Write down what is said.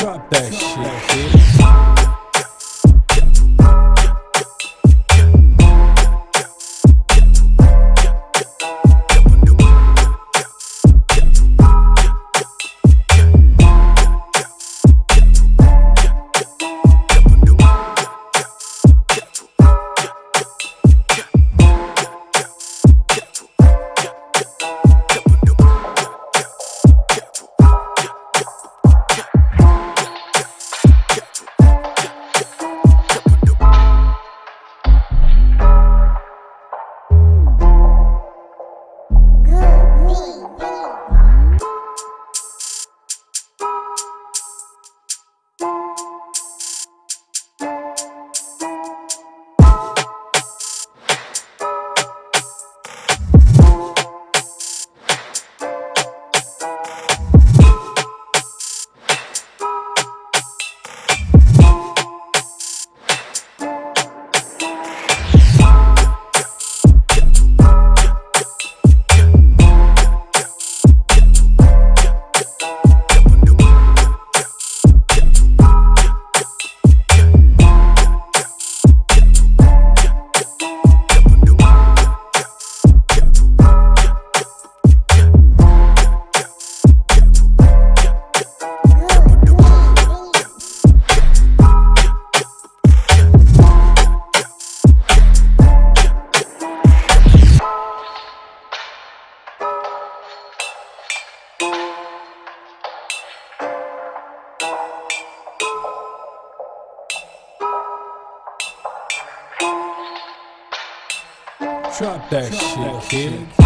Drop that shit, bitch. Drop that shit, kid.